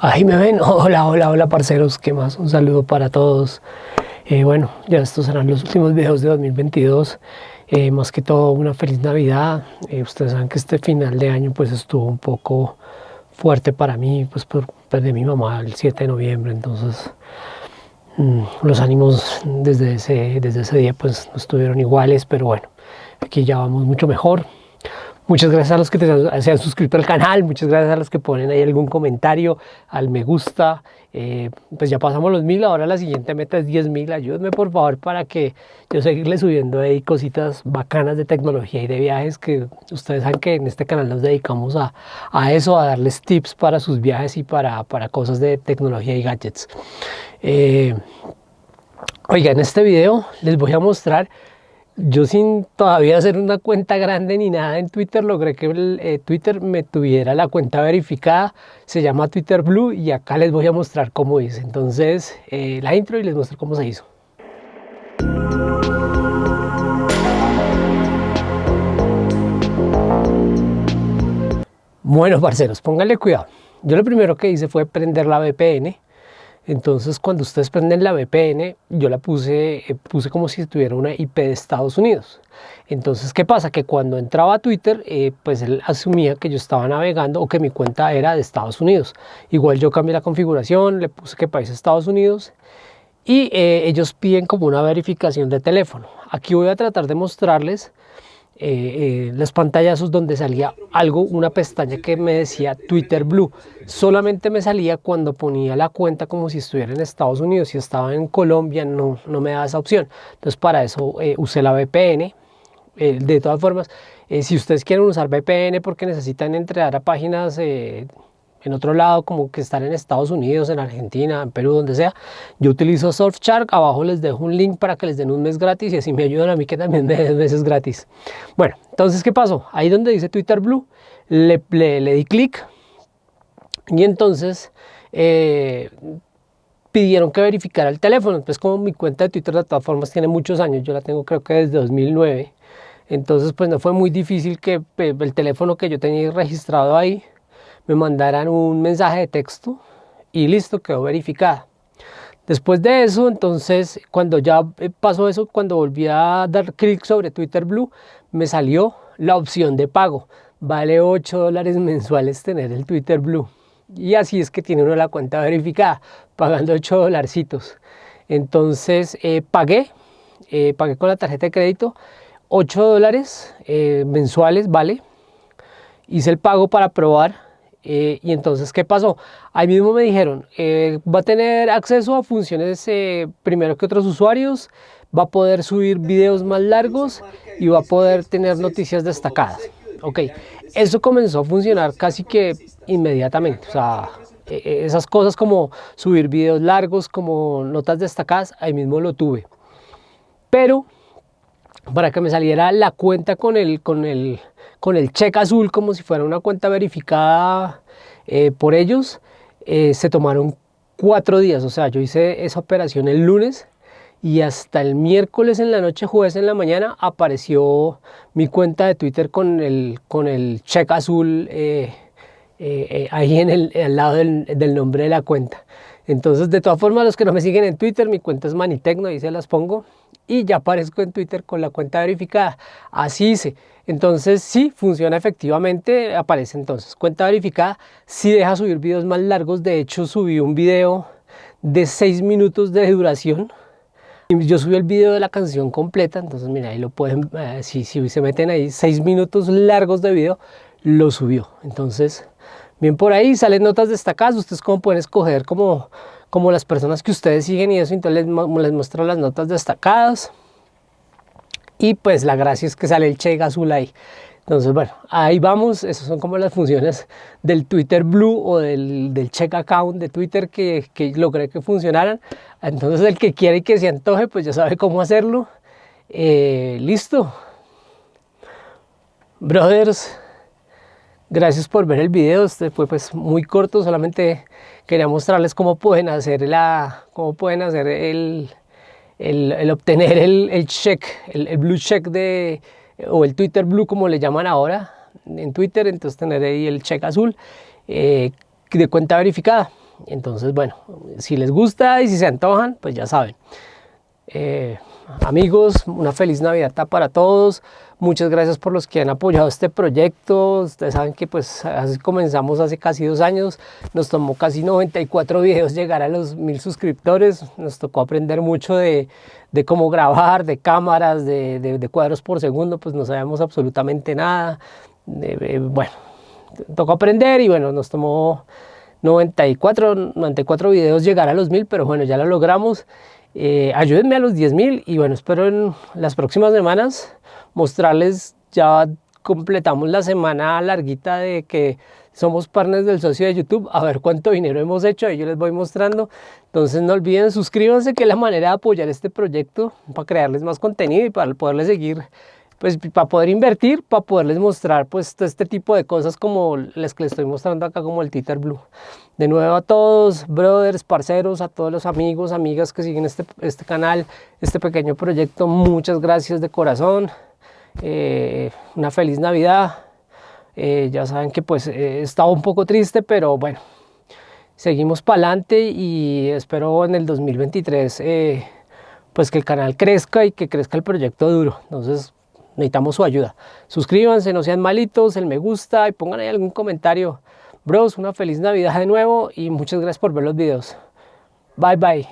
Ahí me ven, hola, hola, hola parceros, ¿qué más? Un saludo para todos. Eh, bueno, ya estos serán los últimos videos de 2022. Eh, más que todo una feliz Navidad. Eh, ustedes saben que este final de año pues estuvo un poco fuerte para mí, pues por perdí a mi mamá el 7 de noviembre, entonces mm, los ánimos desde ese, desde ese día pues no estuvieron iguales, pero bueno, aquí ya vamos mucho mejor. Muchas gracias a los que se han suscrito al canal, muchas gracias a los que ponen ahí algún comentario, al me gusta. Eh, pues ya pasamos los mil, ahora la siguiente meta es 10 mil. Ayúdenme por favor para que yo seguirle subiendo ahí cositas bacanas de tecnología y de viajes que ustedes saben que en este canal nos dedicamos a, eso, a darles tips para sus viajes y para, para cosas de tecnología y gadgets. Eh, oiga, en este video les voy a mostrar yo sin todavía hacer una cuenta grande ni nada en Twitter, logré que eh, Twitter me tuviera la cuenta verificada, se llama Twitter Blue y acá les voy a mostrar cómo hice. Entonces, eh, la intro y les muestro cómo se hizo. Bueno, parceros, pónganle cuidado. Yo lo primero que hice fue prender la VPN entonces cuando ustedes prenden la VPN, yo la puse, eh, puse como si tuviera una IP de Estados Unidos. Entonces, ¿qué pasa? Que cuando entraba a Twitter, eh, pues él asumía que yo estaba navegando o que mi cuenta era de Estados Unidos. Igual yo cambié la configuración, le puse que país Estados Unidos y eh, ellos piden como una verificación de teléfono. Aquí voy a tratar de mostrarles eh, eh, las pantallazos donde salía algo, una pestaña que me decía Twitter Blue. Solamente me salía cuando ponía la cuenta como si estuviera en Estados Unidos. Si estaba en Colombia no, no me da esa opción. Entonces para eso eh, usé la VPN. de todas formas, si ustedes quieren usar VPN porque necesitan entrar a páginas en otro lado, como que estar en Estados Unidos, en Argentina, en Perú, donde sea, yo utilizo Surfshark, abajo les dejo un link para que les den un mes gratis y así me ayudan a mí que también me den meses gratis. Bueno, entonces, ¿qué pasó? Ahí donde dice Twitter Blue, le, le, di clic y entonces eh, pidieron que verificara el teléfono. Pues como mi cuenta de Twitter de todas formas tiene muchos años, yo la tengo creo que desde 2009, entonces pues no fue muy difícil que el teléfono que yo tenía registrado ahí, me mandaran un mensaje de texto y listo, quedó verificada. Después de eso, entonces, cuando ya pasó eso, cuando volví a dar clic sobre Twitter Blue, me salió la opción de pago. Vale 8 dólares mensuales tener el Twitter Blue. Y así es que tiene uno la cuenta verificada, pagando 8 dolarcitos. Entonces, eh, pagué, eh, pagué con la tarjeta de crédito 8 dólares eh, mensuales, vale. Hice el pago para probar eh, y entonces, ¿qué pasó? Ahí mismo me dijeron, eh, va a tener acceso a funciones eh, primero que otros usuarios, va a poder subir videos más largos y va a poder tener noticias destacadas. Ok, eso comenzó a funcionar casi que inmediatamente. O sea, e, e, esas cosas como subir videos largos, como notas destacadas, ahí mismo lo tuve. Pero para que me saliera la cuenta con el, con el, con el check azul como si fuera una cuenta verificada eh, por ellos, eh, se tomaron cuatro días. O sea, yo hice esa operación el lunes y hasta el miércoles en la noche, jueves en la mañana, apareció mi cuenta de Twitter con el, con el check azul eh, ahí en el, al lado del nombre de la cuenta. Entonces, de todas formas, los que no me siguen en Twitter, mi cuenta es Manitecno, ahí se las pongo. Y ya aparezco en Twitter con la cuenta verificada. Así hice. Entonces, sí, funciona efectivamente, aparece entonces cuenta verificada. Sí deja subir videos más largos. De hecho, subí un video de 6 minutos de duración. Yo subí el video de la canción completa. Entonces, mira, ahí lo pueden, eh, si, si se meten ahí, 6 minutos largos de video, lo subió. Entonces, Bien por ahí salen notas destacadas, ustedes como pueden escoger como, como las personas que ustedes siguen y eso, entonces les, les muestro las notas destacadas. Y pues la gracia es que sale el check azul ahí. Entonces, bueno, ahí vamos. Esas son como las funciones del Twitter Blue o del, del check account de Twitter que, que, logré que funcionaran. Entonces, el que quiere que se antoje, pues ya sabe cómo hacerlo. Eh, listo. Brothers, Gracias por ver el video, este fue pues muy corto, solamente quería mostrarles cómo pueden hacer la, cómo pueden hacer el, el, obtener el, el check, el, blue check de, o el Twitter blue como le llaman ahora en Twitter, entonces tener ahí el check azul eh, de cuenta verificada. Entonces, bueno, si les gusta y si se antojan, pues ya saben. Eh, amigos, una feliz Navidad para todos. Muchas gracias por los que han apoyado este proyecto. Ustedes saben que pues comenzamos hace casi dos años. Nos tomó casi 94 videos llegar a los mil suscriptores. Nos tocó aprender mucho de, de cómo grabar, de cámaras, de, de, cuadros por segundo. Pues no sabemos absolutamente nada. bueno, tocó aprender y bueno, nos tomó 94, 94 videos llegar a los mil, pero bueno, ya lo logramos. Eh, ayúdenme a los 10.000 y bueno, espero en las próximas semanas mostrarles, ya completamos la semana larguita de que somos partners del socio de YouTube, a ver cuánto dinero hemos hecho, yo les voy mostrando. Entonces no olviden, suscríbanse que es la manera de apoyar este proyecto para crearles más contenido y para poderles seguir pues para poder invertir, para poderles mostrar pues este tipo de cosas como las que les estoy mostrando acá como el Titer Blue. De nuevo a todos, brothers, parceros, a todos los amigos, amigas que siguen este, este canal, este pequeño proyecto, muchas gracias de corazón. Eh, una feliz Navidad. Eh, ya saben que pues he estado un poco triste, pero bueno, seguimos para adelante y espero en el 2023 eh, pues que el canal crezca y que crezca el proyecto duro. Entonces necesitamos su ayuda. Suscríbanse, no sean malitos, el me gusta y pongan ahí algún comentario. Bros, una feliz Navidad de nuevo y muchas gracias por ver los videos. Bye bye.